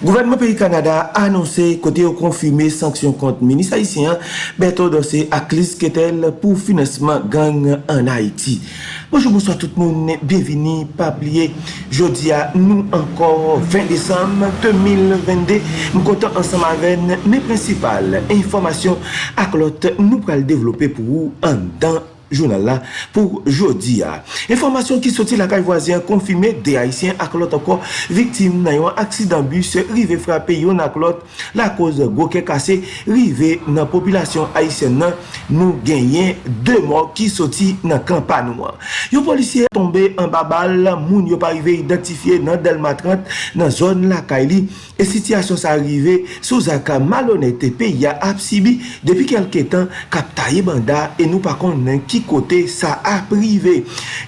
Gouvernement peyi Kanada anonsè kote yo konfime sanksyon kont menis Haitien beto dosè ak Liz Ketel pou finesman gang an Haiti. Bonjour, bonsoir tout moun, bienveni, pabliye, jodi a nou ankor 20 Desem 2022, nou kontan ansan maven ne prinsipal informasyon ak lot nou pral devlopè pou ou an dan journal là pour jeudi. Information qui sortit la caille voisine confirmé des Haïtiens ak l'autre encore victime d'un accident bus rivé frappé yon ak l'autre la cause goke cassé rivé dans population haïtienne nous gagnons deux morts qui sorti dans campagne. Yon policier tombé en babal moun yo pas arrivé identifié dans Delma 30 dans zone la Kaili et situation ça arrivé sous un malhonnête pays a Absibi depuis quelques temps captaye banda et nous pas connaît qui kote sa aprive.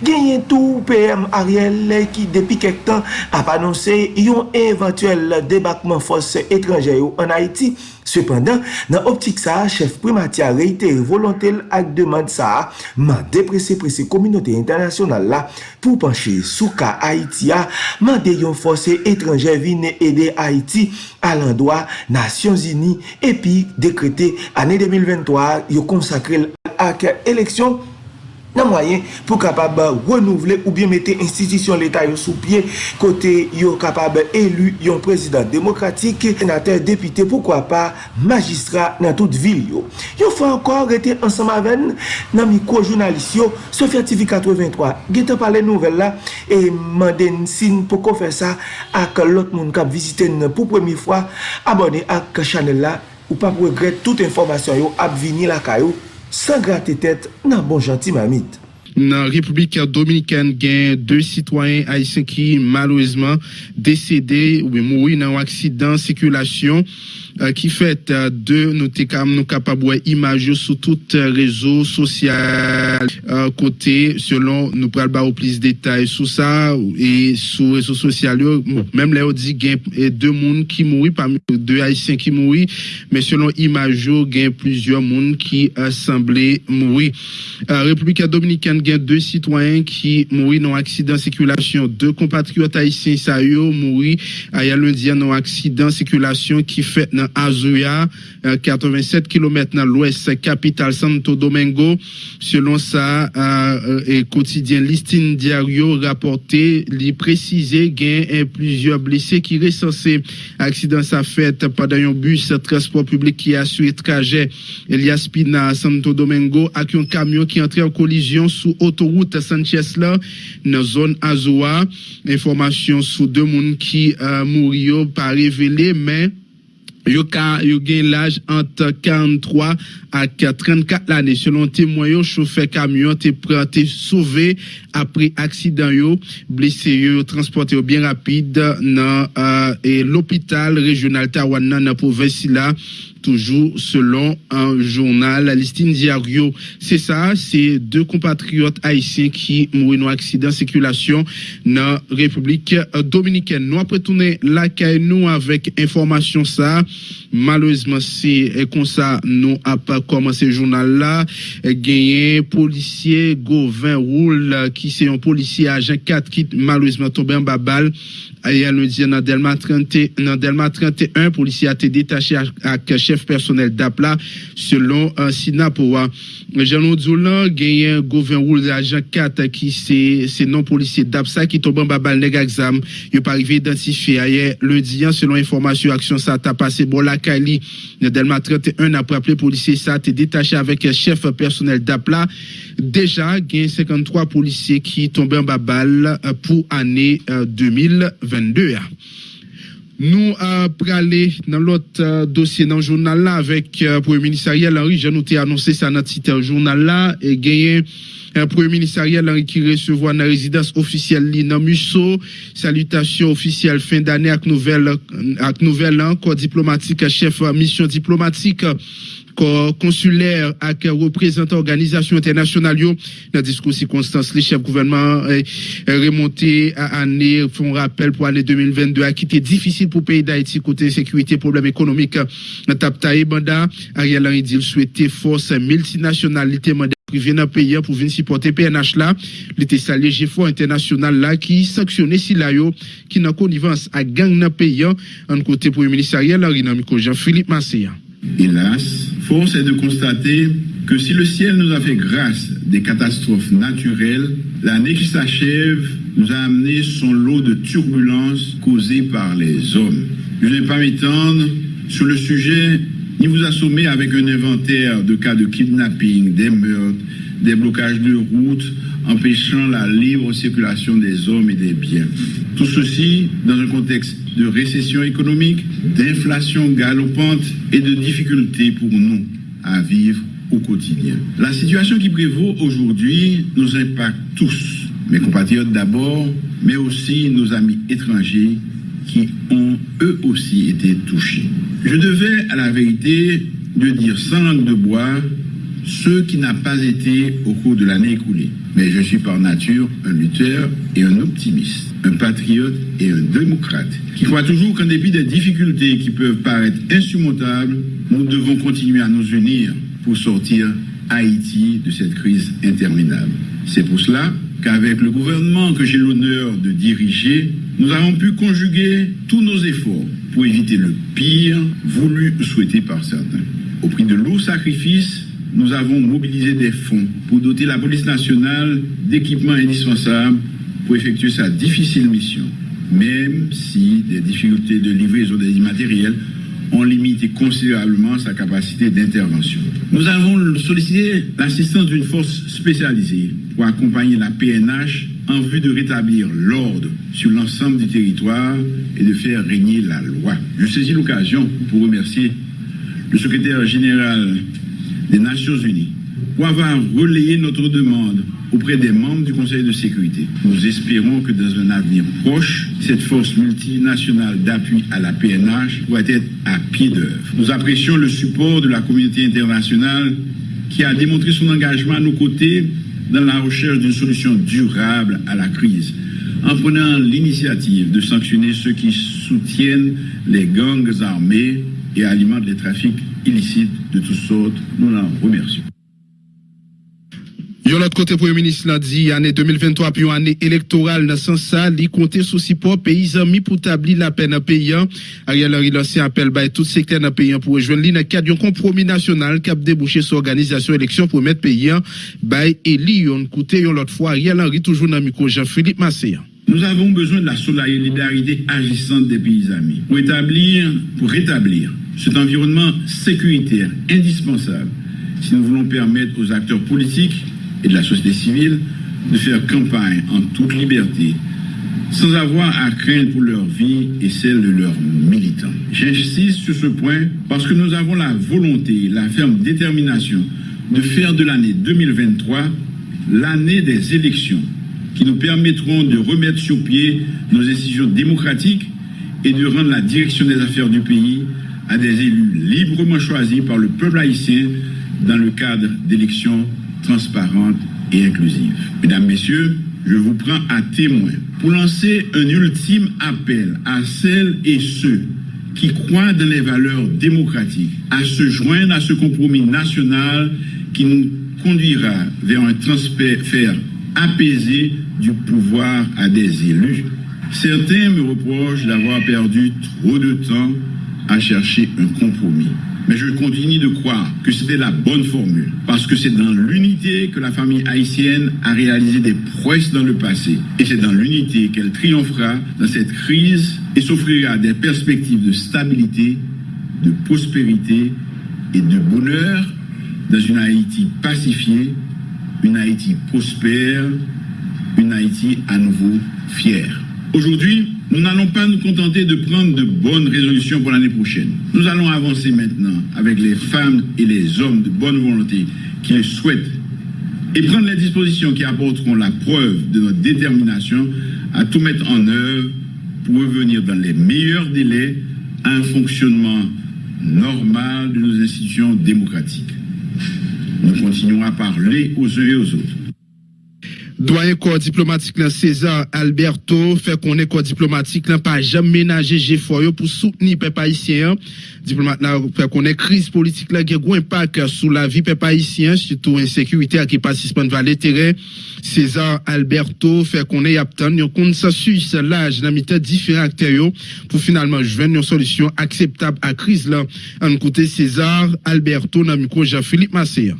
Genyen tou PM Ariel ki depi kek tan ap anonse yon eventuel debakman fos etranje yo an Haiti. Sependan, nan optik sa, chef primatia reite volontel ak deman sa, man deprese prese kominote internasyonal la pou panche sou ka Haiti Haitia, man de yon fos etranje vine ede Haiti al an doa Nasyon Zini epi dekrete ane 2023 yo konsakrel ak eleksyon nan mwayen pou kapab renouvle ou bien mette institisyon l'Etat yo sou pie kote yo kapab elu yon prezident demokratik, senater, depite, poukwa pa magistra nan tout vil yo. Yo fwa ankor rete ansama ven nan mikro jounalist yo, Sofya TV 83, gete pale nouvel la e manden sin pou kon fè sa ak lot moun kap visiten pou premi fwa, abone ak chanel la ou pa pou regret tout informasyon yo ap vini la kayo san gratte tet nan bon janti mamit. Nan Republik Dominikan gen dwe sitwayen Haitien ki malouzman desede ou moui nan waksidan sekulasyon ki fet de nou te kam nou kapabwe imaj yo sou tout rezo sosyal kote selon nou pral ba ou plis detay sou sa e sou rezo sosyal yo menm le ou di gen de moun ki moui de haisyen ki moui men selon imaj yo gen plizyon moun ki asemble moui Republika Dominikan gen de sitwayen ki moui nan aksidan sikulasyon de kompatriot haisyen sa yo moui aya lundi nan aksidan sikulasyon ki fet nan Azuya, 87 km nan l'ouest kapital Santo Domingo. Selon sa, kotidien listin diaryo raporte li prezise gen en plizio blise ki resanse aksidans a fet padan yon bus transport publik ki aswe traje Elias Pina Santo Domingo ak yon kamyon ki entre en kolizyon sou otoroute Sanchez la nan zon Azuya. Informasyon sou demoun ki mouri yo pa revele men Yo gen l'aj anta 43 ak 34 l'ane. Selon temoyon, choufe kamyon te prate souve apre aksidan yo. Blise yo transporte yo bien rapide nan l'opital regional Tawana nan pou Vesila. Toujou selon an jounal la listine diaryo. Se sa, se de kompatriot haisyen ki moui nou aksidant sekulasyon nan Republik Dominiken. Nou apretounen lakay nou avèk informasyon sa. Malouzman se kon sa nou ap komanse jounal la. Genyen polisye Gauvin Roule ki se yon polisye ajen 4 kit malouzman tobe nou diyan nan Delma 31, polisi a te detache ak chef personel Dapla selon Sinapouwa. Janon Dzoulan genyen Gouvin Roule ajan 4 ki se non polisi Dapsa ki toban babal neg aksam. Yo pa rive identifi ayan nou diyan selon informasyon aksyon sa ta pase bon lakali. Nan Delma 31 apre aple polisi sa te detache avek chef personel Dapla. Deja genyen 53 polisi ki toban babal pou ane 2020. Nou prale nan lot dosye nan jounal la avek pou e ministerial Henri Janoute anonse sa nat site jounal la e genye pou e ministerial Henri ki resevo nan rezidans ofisyel li nan Musso. Salutasyon ofisyel fin dane ak nouvel an kwa diplomatik chef mission diplomatik konsuler ak reprezentant organizasyon internasyonal yo nan diskousi konstans li chef gouvernement eh, remonte ane fon rappel pou ane 2022 akite difisil pou peyi da eti kote sekwite problem ekonomik nan tap ta e banda a rialan idil souete fos multinasyonalite manda privé dans pays pour venir supporter PNH là. Était salé GFO international là qui sanctionnait si là qui n'a connivence à gang dans pays en côté pour le ministériel Jean-Philippe Masséa. Hélas, force est de constater que si le ciel nous a fait grâce des catastrophes naturelles, l'année qui s'achève nous a amené son lot de turbulences causées par les hommes. Je ne vais pas m'étendre sur le sujet ni vous assommer avec un inventaire de cas de kidnapping, des meurtres, des blocages de routes empêchant la libre circulation des hommes et des biens. Tout ceci dans un contexte de récession économique, d'inflation galopante et de difficultés pour nous à vivre au quotidien. La situation qui prévaut aujourd'hui nous impacte tous, mes compatriotes d'abord, mais aussi nos amis étrangers qui ont eux aussi été touchés. Je devais à la vérité de dire sans langue de bois ce qui n'a pas été au cours de l'année écoulée. Mais je suis par nature un lutteur et un optimiste, un patriote et un démocrate, qui croit toujours qu'en dépit des difficultés qui peuvent paraître insurmontables, nous devons continuer à nous unir pour sortir Haïti de cette crise interminable. C'est pour cela qu'avec le gouvernement que j'ai l'honneur de diriger, nous avons pu conjuguer tous nos efforts pour éviter le pire voulu ou souhaité par certains. Au prix de lourds sacrifices, nous avons mobilisé des fonds pour doter la police nationale d'équipements indispensables pour effectuer sa difficile mission, même si des difficultés de livraison des immatériels ont limité considérablement sa capacité d'intervention. Nous avons sollicité l'assistance d'une force spécialisée pour accompagner la PNH en vue de rétablir l'ordre sur l'ensemble du territoire et de faire régner la loi. Je saisis l'occasion pour remercier le secrétaire général des Nations Unies pour avoir relayé notre demande auprès des membres du Conseil de sécurité. Nous espérons que dans un avenir proche, cette force multinationale d'appui à la PNH pourra être à pied d'œuvre. Nous apprécions le support de la communauté internationale qui a démontré son engagement à nos côtés dans la recherche d'une solution durable à la crise, en prenant l'initiative de sanctionner ceux qui soutiennent les gangs armés et alimentent les trafics illicites de toutes sortes. Nous l'en remercions. De l'autre côté, Premier ministre l'a dit, année 2023, puis année électorale, dans sens ça, il comptait sous support pays amis pour établir la peine à payant. Ariel Henry lancé appel à tout secteur dans payant pour rejoindre l'île cadre d'un compromis national qui a débouché sur l'organisation élection pour mettre payant, by Eli, on coûté l'autre fois, Ariel Henry toujours dans le micro Jean-Philippe Massé. Nous avons besoin de la solidarité agissante des pays amis pour établir, pour rétablir cet environnement sécuritaire indispensable si nous voulons permettre aux acteurs politiques et de la société civile de faire campagne en toute liberté, sans avoir à craindre pour leur vie et celle de leurs militants. J'insiste sur ce point parce que nous avons la volonté, la ferme détermination de faire de l'année 2023 l'année des élections qui nous permettront de remettre sur pied nos institutions démocratiques et de rendre la direction des affaires du pays à des élus librement choisis par le peuple haïtien dans le cadre d'élections transparente et inclusive. Mesdames, Messieurs, je vous prends à témoin pour lancer un ultime appel à celles et ceux qui croient dans les valeurs démocratiques à se joindre à ce compromis national qui nous conduira vers un transfert apaisé du pouvoir à des élus. Certains me reprochent d'avoir perdu trop de temps à chercher un compromis. Mais je continue de croire que c'était la bonne formule, parce que c'est dans l'unité que la famille haïtienne a réalisé des prouesses dans le passé. Et c'est dans l'unité qu'elle triomphera dans cette crise et s'offrira des perspectives de stabilité, de prospérité et de bonheur dans une Haïti pacifiée, une Haïti prospère, une Haïti à nouveau fière. Aujourd'hui, nous n'allons pas nous contenter de prendre de bonnes résolutions pour l'année prochaine. Nous allons avancer maintenant avec les femmes et les hommes de bonne volonté qui le souhaitent et prendre les dispositions qui apporteront la preuve de notre détermination à tout mettre en œuvre pour revenir dans les meilleurs délais à un fonctionnement normal de nos institutions démocratiques. Nous continuons à parler aux uns et aux autres Doyen corps diplomatique là, César Alberto fait qu'on est corps diplomatique là pas jamais ménager G pour soutenir peuple haïtien. Diplomate là fait qu'on est crise politique là qui a un impact sur la vie peuple haïtien, surtout insécurité qui participant de l'intérêt. César Alberto fait qu'on est apte un consensus l'âge dans différents acteurs pour finalement joindre une solution acceptable à crise là. En côté César Alberto dans micro Jean-Philippe Massé.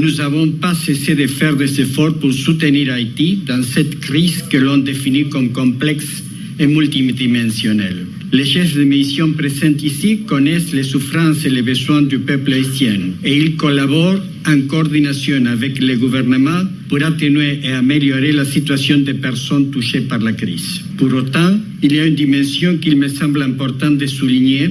Nous n'avons pas cessé de faire des efforts pour soutenir Haïti dans cette crise que l'on définit comme complexe et multidimensionnelle. Les chefs de mission présents ici connaissent les souffrances et les besoins du peuple haïtien et ils collaborent en coordination avec le gouvernement pour atténuer et améliorer la situation des personnes touchées par la crise. Pour autant, il y a une dimension qu'il me semble important de souligner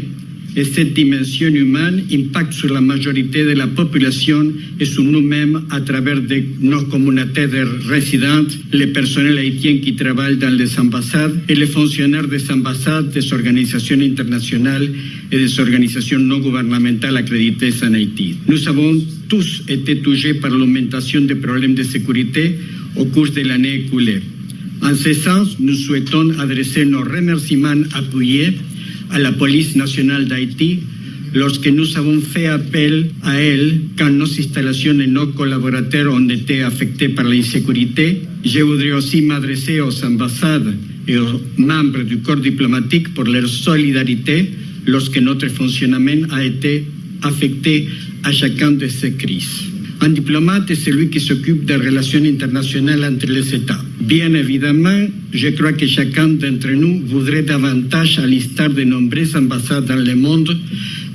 et cette dimension humaine impacte sur la majorité de la population et sur nous-mêmes à travers nos communautés de résidents, les personnels haïtiens qui travaillent dans les ambassades et les fonctionnaires des ambassades, des organisations internationales et des organisations non gouvernementales accréditées en Haïti. Nous avons tous été touchés par l'augmentation des problèmes de sécurité au cours de l'année écoulée. En ce sens, nous souhaitons adresser nos remerciements appuyés à la police nationale d'Haïti lorsque nous avons fait appel à elle quand nos installations et nos collaborateurs ont été affectés par l'insécurité. Je voudrais aussi m'adresser aux ambassades et aux membres du corps diplomatique pour leur solidarité lorsque notre fonctionnement a été affecté à chacun de ces crises. Un diplomate est celui qui s'occupe des relations internationales entre les États. Bien évidemment, je crois que chacun d'entre nous voudrait davantage, à de nombreuses ambassades dans le monde,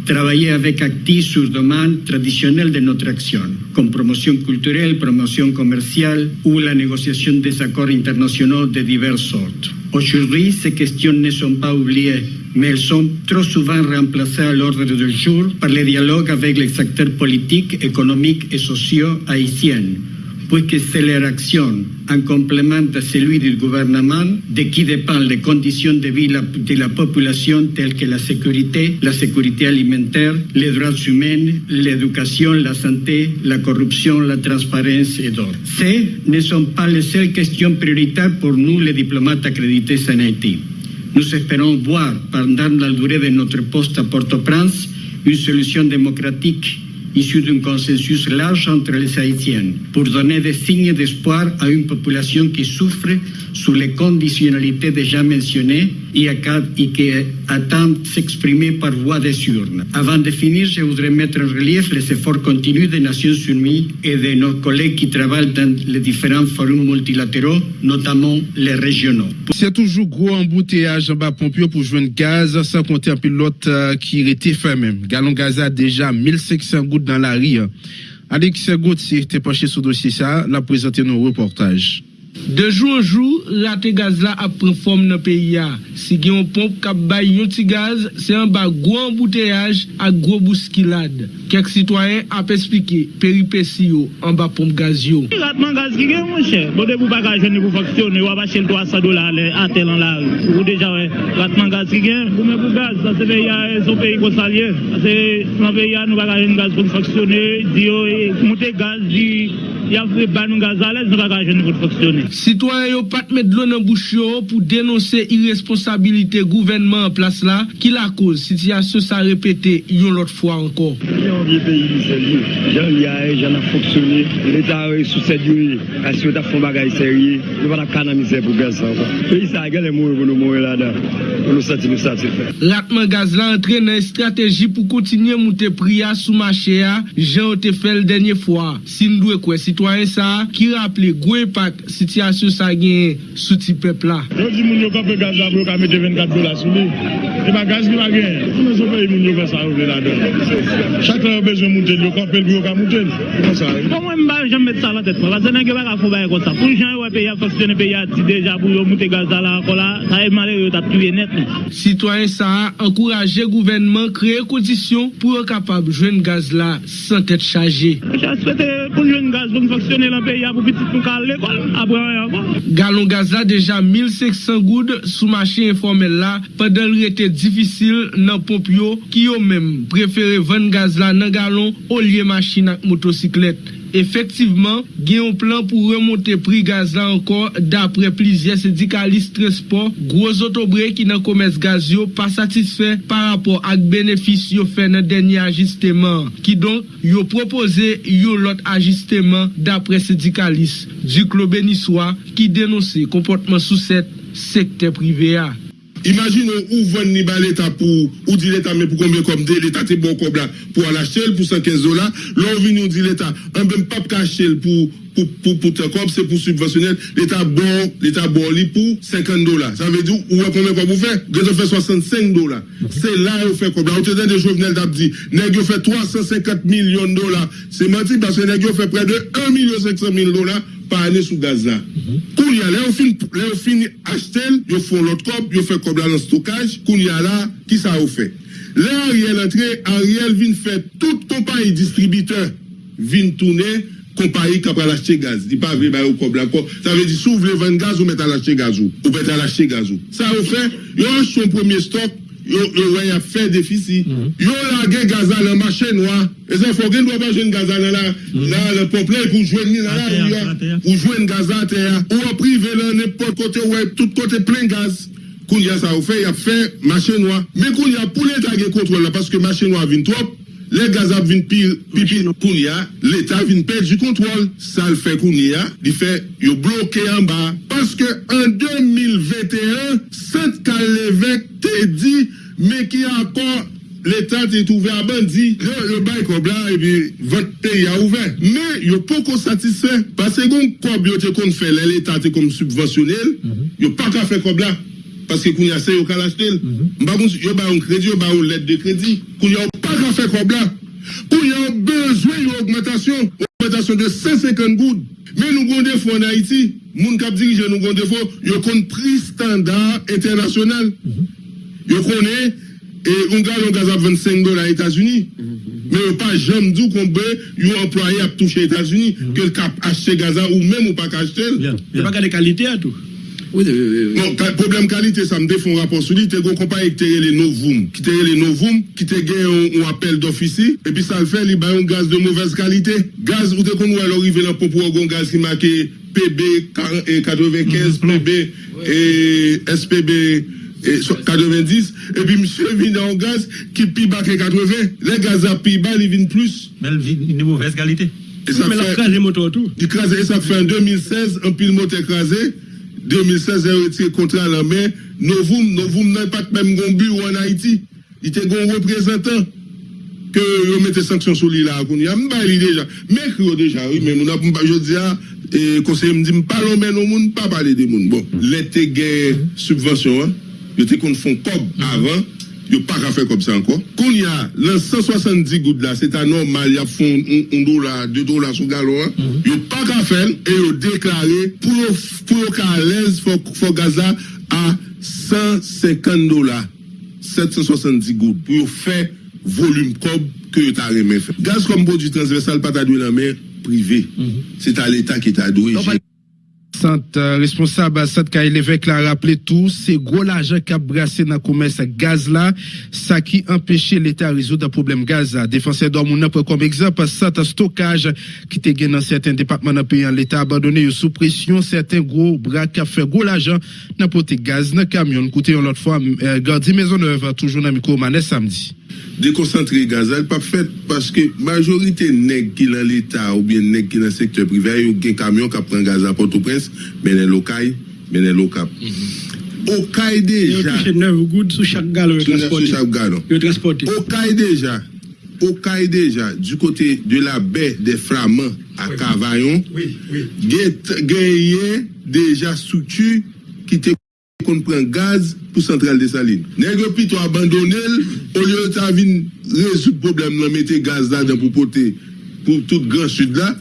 travailler avec actifs sur domaine traditionnel de notre action, comme promotion culturelle, promotion commerciale ou la négociation des accords internationaux de diverses sortes. Aujourd'hui, ces questions ne sont pas oubliées mais elles sont trop souvent remplacées à l'ordre du jour par les dialogues avec les acteurs politiques, économiques et sociaux haïtiens, puisque c'est leur action, en complément de celui du gouvernement, de qui dépendent les conditions de vie de la population telles que la sécurité, la sécurité alimentaire, les droits humains, l'éducation, la santé, la corruption, la transparence et d'autres. Ces ne sont pas les seules questions prioritaires pour nous, les diplomates accrédités en Haïti. Nous espérons voir pendant la durée de notre poste à Port-au-Prince une solution démocratique issue d'un consensus large entre les Haïtiens pour donner des signes d'espoir à une population qui souffre sous les conditionnalités déjà mentionnées et, qui attend s'exprimer par voie des urnes. Avant de finir, je voudrais mettre en relief les efforts continus des Nations Unies et de nos collègues qui travaillent dans les différents forums multilatéraux, notamment les régionaux. C'est toujours gros embouteillage en bas Pompio pour joindre gaz, sans compter un pilote euh, qui était même. Galon gaz a déjà 1500 gouttes dans la rue. Alex Gauthier était penché sur le dossier ça, l'a présenté nos reportages. De jou an jou, rate gaz la ap pren fom nan peyi ya. Si gen yon pomp kap bay yon gaz, se an ba gwo embouteillaj ak gwo bouskilad. Kek sitwayen ap esplike peripeci yo an ba pomp gaz yo. Ratman gaz ki gen mwen chè. Bode pou bagajen ni pou faksyon, ni wap achel 300 dolar le atel an la. Ou deja we, ratman gaz ki gen. Pou men pou gaz, sa se peyi ya son peyi konsalye. Sa se nan peyi ya nou bagajen gaz pou faksyon. Di yo, moute gaz di... ya ban nou gazalez nou bagajen nou pou faksyon. Citoyen yo pat met dlo nan bouch yo pou denonse irresponsabilite gouvenman an plas la ki la anko. Yon vie peyi li seli, jan li a e, jan a foksyoni, leta a e sou sedi yo e, asyo ta fon bagay seri, nou pa ta kanamize pou gaz sa. Peyi sa a gale mou e pou nou mou e la da, pou nou sati nou sati fe. Ratman gaz la entre nan estrategi pou kontinye moute priya sou mache ya, jan o te fel denye fwa. Sin dwe kwe sitwayen sa, ki rappele gwe pak sityasyon sa gen souti pepla. Yo di moun yo kape gaz la pou yo ka mette 24 dola sou li. E ba gaz li ba gen. Moun yo pe moun yo fe sa ou de la den. Chak la yo bezwen mouten yo kape pou yo ka mouten. Pou mwen mba jen mette sa la tet. Pase nan ge baka fou baye kon sa. Pou jen yo pe ya foksyone pe ya ti deja pou yo mouten gaz la la kola. Sa e male yo tap tuye net. Citoyen sa a ankouraje gouvenman kreye kondisyon pou yo kapab jwen gaz la san tet chaje. Pou jwen gaz pou foksyone la pe ya pou pitit pou kal l'ekol. Galon gaz la deja 1500 goud sou mache informel la padel rete difisil nan pomp yo ki yo menm prefere ven gaz la nan galon o liye machi nan motosiklet. efektiveman gen yon plan pou remonte pri gaz la ankor dapre plizye sedikalist transport, gwoz otobre ki nan komes gaz yo pa satisfe par rapport ak benefis yo fe nan denye ajisteman, ki don yo propose yo lot ajisteman dapre sedikalist, duklo beniswa ki denonse komportman sou set sekte prive a. Imagine ou vwenn ni ba l'Etat pou, ou di l'Etat men pou konbyen kom de, l'Etat te bon kob la pou ala chel pou 115 dola, lor vini ou di l'Etat, an ben pap ka chel pou, pou, pou, pou te kob, se pou subvensyonel, l'Etat bon, l'Etat bon li pou 50 dola. Sa ve di ou wè konbyen kob ou fe? Gè te fe 65 dola. Se la ou fe kob la. Ou te den de jovenel tap di, neg yo fe 350 milyon dola. Se mati, basen neg yo fe pre de 1 milyon 500 mil dola pa ane sou gaz la. Koun ya, le yo fin achtel, yo fon lot kob, yo fe kob la nan stokaj, koun ya la, ki sa yo fe? Le a riel entre, a riel vin fe tout kompany distributeur vin toune, kompany kapal achete gaz. Di pa ve bayo kob la kob. Sa ve di sou vle ven gaz ou met al achete gaz ou. Ou met al achete gaz ou. Sa yo fe, yo ach son premier stok, yo wè ya fè defisi. Mm -hmm. Yo lage Gaza nan machè noa, e zè fò gen dwa pa jwen Gaza nan la, mm -hmm. nan le poplè pou jwen ni nan la, ya, pou jwen Gaza te ya. Ou aprive lè nè pot kote wè, tout kote plen gaz. Koun ya sa ou fè, ya fè machè noa. Men koun ya pou lè tage kontrol la, paske machè noa vin trop, Le gaz ap vin pipi koun ya, l'Etat vin pej di kontrol. Sa l fe koun ya, di fe yo bloke an ba. Paske an 2021, sent ka levek te di, me ki ankon l'Etat te touve a bandi. Le bay kob la, e bi vot te ya ouve. Me yo poko satisfe, pase gon kob yo te kon fe, l'Etat te kon subvensyonel, mm -hmm. yo pa ka fe kob la. Paske koun ya se yo kal ashtel. Mm -hmm. Mba kon yo ba yon kredi, yo ba yon let de kredi. Koun ya ou pa. Ka fè kob la. Koun ya bezwe yon augmentation, augmentation de 150 goud. Men nou gonde fò en Haiti, moun kap dirije nou gonde fò, yo kon pri standard internasyonal. Yo konen, e un galon gaz ap 25 dola Etats-Unis. Men yo pa jom dou konbe, yo employe ap touche Etats-Unis, ke l kap achete gazan ou men ou pa ka achete. Yo pa ka de kalite a tou. Non, problem kalite, sa m defon rapor sou li, te gon kompany ki te ye le Novoum, ki te ye le Novoum, ki te gen yon apel d'ofisi, epi sa l fe li bayon gaz de mouvez kalite. Gaz, ou te kon nou alor rive nan popo yon gaz ki make PB 95, PB et SPB 90, epi msye vin nan gaz ki pi bak e 80, le gaz a pi ba li vin plus. Men vin de mouvez kalite. Men la krasè moto tout. Di krasè, e sa fe en 2016, an pil mote krasè, 2016, yon retire kontra la men, nouvoum, nouvoum nan pat mèm goun bu ou an Haiti. Ite goun reprezentant ke yon mette sanksyon sou li la akoun. Ya mba li deja. Mèk yo deja, oui, men moun ap mba jodi a, e, konseye mdi mpalo men ou moun, pa pale de moun. Bon, lete gen subvensyon, yo te kon fon kob avan, yo pa ka fe kom sa anko. Kon ya, lan 170 goud la, se ta normal, ya fon 1 dola, 2 dola sou galon, mm -hmm. yo pa ka fel, e yo deklare pou yo, pou yo ka alez fo, fo Gaza a 150 dola, 770 goud, pou yo fe volume kob ke yo ta remen fe. Gaz kom bo di transversal pata dwe la mer, privé. Mm -hmm. C'est à l'État qui t'a doué. Non, Sant responsable Sat Kaye Levek la rappele tou, se gwo la ajan kap brase nan koumen sa gaz la, sa ki empeshe l'Etat rezo da problem gaz la. Defanse do moun apre kom ekzamp, sat stokaj ki te gen nan certain departman nan peyan l'Etat abandone yo sou presyon, certain gwo brak kap fe gwo la ajan nan pote gaz nan kamyon. Koute yon lot fwa, Gardi Maisonneuve, toujou nan Miko Manes samdi. Dekonsantre gazal pa fet paske majorite neg ki nan l'Etat ou bien neg ki nan sektor privé yo gen kamyon ka pren gazal Port-au-Prince menen lokay, menen lokap. Okay deja Yo touche 9 goud sou chak galon yo transporte. Yo transporte. Okay deja Okay deja du kote de la baie de Flaman a Kavayon genye deja struktu ki te kon pren gaz pou sentral de saline. Negyo pito abandonel, ou liyo ta vin rezout problem nan mette gaz la dan pou pote pou tout gran sud la,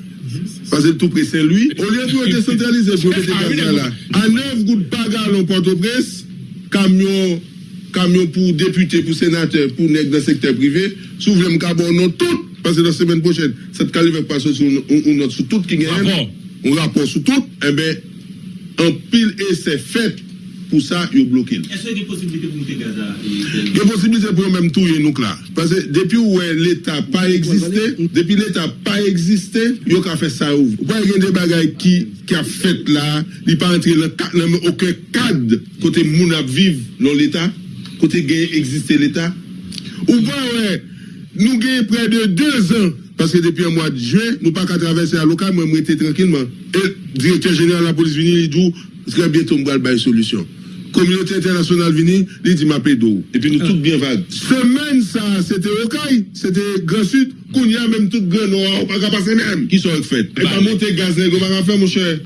pase tout pre Saint-Louis, ou liyo pou decentralize pou mette gaz la. A 9 gout bagal an Port-au-Prince, kamyon kamyon pou depute, pou senateur, pou neg nan sektor privé, sou vlem kabon non tout, pase la semen pochen, set kalivek paso sou not sou tout ki gen, ou rapor sou tout, ebe, an pil e se fet pour pou sa yo blokil. Eswe gen posibilite pou mte Gaza? Gen posibilite pou yo menm tou yon nouk la. Pase depi ou l'Etat pa egziste, depi l'Etat pa egziste, yo ka fe sa ouv. Kwa gen de bagay ki a fet la, li pa entre nan men okè kad kote moun ap viv nan l'Etat, kote gen egziste l'Etat. Ou pa wè, nou gen pre de 2 an, paske depi an mwa de juen, nou pa ka travesse a lokal, mwen mwen te tranquilman. E direktor jenè an la polis vini li djou, Très bientôt, on va une solution. communauté internationale vini, li di mapé d'eau. Et puis nous ah. tout bien vague. Semaine ça, c'était Okaï, c'était Grand Sud, Kounia même tout Grand Noir, on pas passer même. Qui sont faites? Et pas monter gaz, on va faire mon cher.